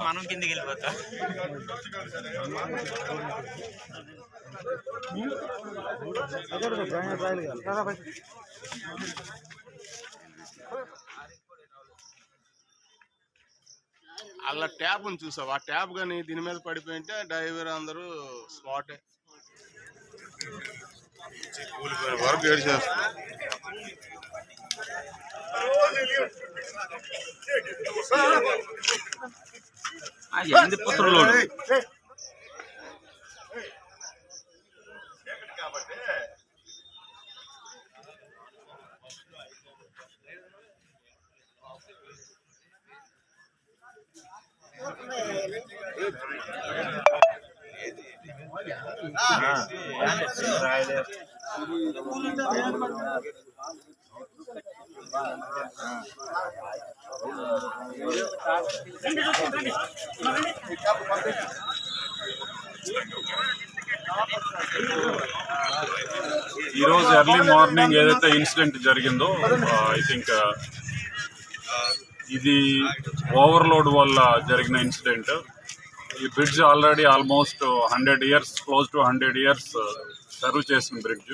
మనం కిందికి వెళ్ళిపోతా. అలా ట్యాప్ చూసావు? ఆ ట్యాప్ కానీ దీని మీద పడిపోయింటే డ్రైవర్ అందరూ స్పాటే వరకు ఏడు చేస్తారు ఎందు పుత్రులు ఈ ఈరోజు ఎర్లీ మార్నింగ్ ఏదైతే ఇన్సిడెంట్ జరిగిందో ఐ థింక్ ఇది ఓవర్లోడ్ వల్ల జరిగిన ఇన్సిడెంట్ ఈ bridge already almost hundred years close to hundred years serve చేసిన bridge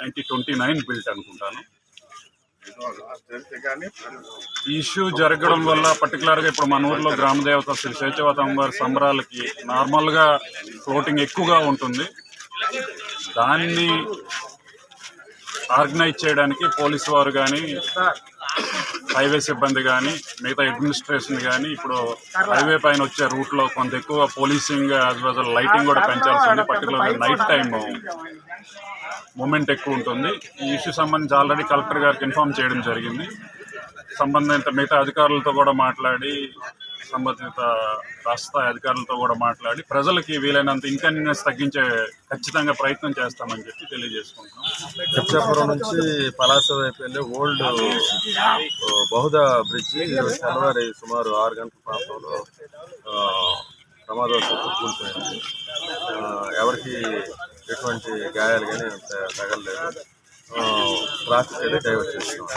nineteen twenty nine built అనుకుంటాను. ఈ ఇష్యూ జరగడం వల్ల పర్టికులర్గా ఇప్పుడు మన ఊర్లో గ్రామదేవత శ్రీ శేషవత వారి సంబరాలకి నార్మల్గా ఫ్లోటింగ్ ఎక్కువగా ఉంటుంది. దాన్ని ఆర్గనైజ్ చేయడానికి పోలీసు వారు కానీ హైవే సిబ్బంది కానీ మిగతా అడ్మినిస్ట్రేషన్ కానీ ఇప్పుడు హైవే పైన వచ్చే రూట్లో కొంత ఎక్కువ పోలీసింగ్ యాజ్ వెల్ లైటింగ్ కూడా పెంచాల్సి ఉంది పర్టికులర్గా నైట్ టైం మూమెంట్ ఎక్కువ ఉంటుంది. ఈ ఇష్యూ సంబంధించి ఆల్రెడీ కలెక్టర్ గారికి ఇన్ఫామ్ చేయడం జరిగింది. సంబంధిత మిగతా అధికారులతో కూడా మాట్లాడి సంబంధిత రాష్ట్ర అధికారులతో కూడా మాట్లాడి ప్రజలకి వీలైనంత ఇన్కన్వీనియన్స్ తగ్గించే ఖచ్చితంగా ప్రయత్నం చేస్తామని చెప్పి తెలియజేసుకుంటున్నాం. పిచ్చాపురం నుంచి పలాస వైపు వెళ్ళే ఓల్డ్ బహుదా బ్రిడ్జి తెల్లవారి సుమారు ఆరు గంటల ప్రాంతంలో ప్రమాదవశాత్తు కూలిపోయింది. ఎవరికి ఎటువంటి గాయాలు కానీ తగలలేదు. ట్రాఫిక్ అయితే డైవర్ట్ చేస్తున్నాం.